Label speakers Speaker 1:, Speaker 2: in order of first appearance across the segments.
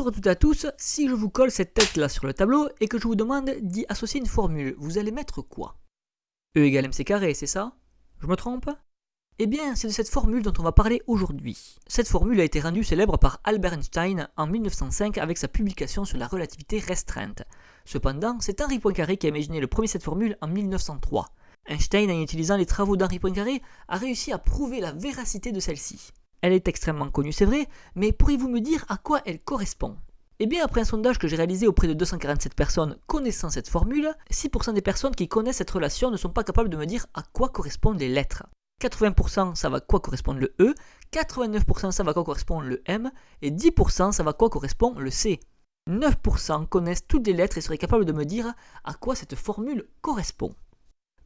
Speaker 1: Bonjour à toutes et à tous, si je vous colle cette tête là sur le tableau et que je vous demande d'y associer une formule, vous allez mettre quoi? E égale mc carré, c'est ça? Je me trompe? Eh bien, c'est de cette formule dont on va parler aujourd'hui. Cette formule a été rendue célèbre par Albert Einstein en 1905 avec sa publication sur la relativité restreinte. Cependant, c'est Henri Poincaré qui a imaginé le premier cette formule en 1903. Einstein, en utilisant les travaux d'Henri Poincaré, a réussi à prouver la véracité de celle-ci. Elle est extrêmement connue, c'est vrai, mais pourriez-vous me dire à quoi elle correspond? Eh bien, après un sondage que j'ai réalisé auprès de 247 personnes connaissant cette formule, 6% des personnes qui connaissent cette relation ne sont pas capables de me dire à quoi correspondent les lettres. 80% ça va à quoi correspond le E, 89% ça va à quoi correspond le M, et 10% ça va à quoi correspond le C. 9% connaissent toutes les lettres et seraient capables de me dire à quoi cette formule correspond.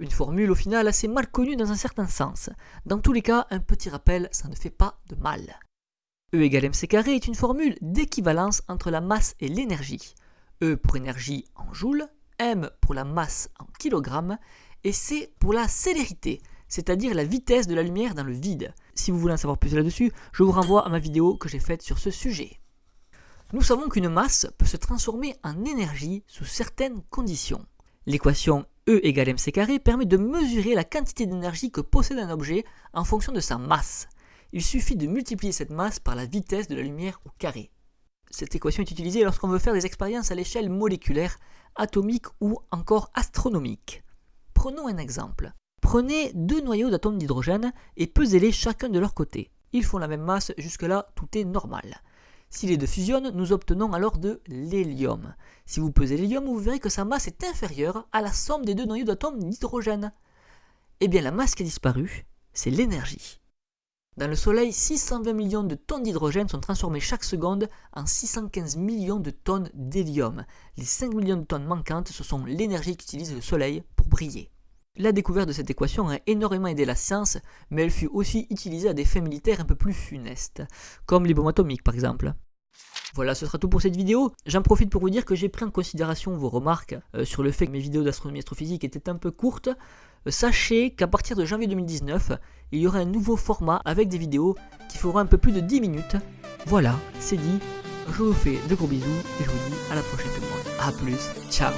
Speaker 1: Une formule au final assez mal connue dans un certain sens. Dans tous les cas, un petit rappel, ça ne fait pas de mal. E égale mc est une formule d'équivalence entre la masse et l'énergie. E pour énergie en joules, m pour la masse en kilogrammes, et c pour la célérité, c'est-à-dire la vitesse de la lumière dans le vide. Si vous voulez en savoir plus là-dessus, je vous renvoie à ma vidéo que j'ai faite sur ce sujet. Nous savons qu'une masse peut se transformer en énergie sous certaines conditions. L'équation E égale mc carré permet de mesurer la quantité d'énergie que possède un objet en fonction de sa masse. Il suffit de multiplier cette masse par la vitesse de la lumière au carré. Cette équation est utilisée lorsqu'on veut faire des expériences à l'échelle moléculaire, atomique ou encore astronomique. Prenons un exemple. Prenez deux noyaux d'atomes d'hydrogène et pesez-les chacun de leur côté. Ils font la même masse, jusque-là tout est normal. Si les deux fusionnent, nous obtenons alors de l'hélium. Si vous pesez l'hélium, vous verrez que sa masse est inférieure à la somme des deux noyaux d'atomes d'hydrogène. Eh bien la masse qui a disparu, c'est l'énergie. Dans le Soleil, 620 millions de tonnes d'hydrogène sont transformées chaque seconde en 615 millions de tonnes d'hélium. Les 5 millions de tonnes manquantes, ce sont l'énergie qu'utilise le Soleil pour briller. La découverte de cette équation a énormément aidé la science, mais elle fut aussi utilisée à des fins militaires un peu plus funestes, comme les bombes atomiques par exemple. Voilà, ce sera tout pour cette vidéo. J'en profite pour vous dire que j'ai pris en considération vos remarques euh, sur le fait que mes vidéos d'astronomie astrophysique étaient un peu courtes. Euh, sachez qu'à partir de janvier 2019, il y aura un nouveau format avec des vidéos qui feront un peu plus de 10 minutes. Voilà, c'est dit. Je vous fais de gros bisous et je vous dis à la prochaine tout le monde. A plus, ciao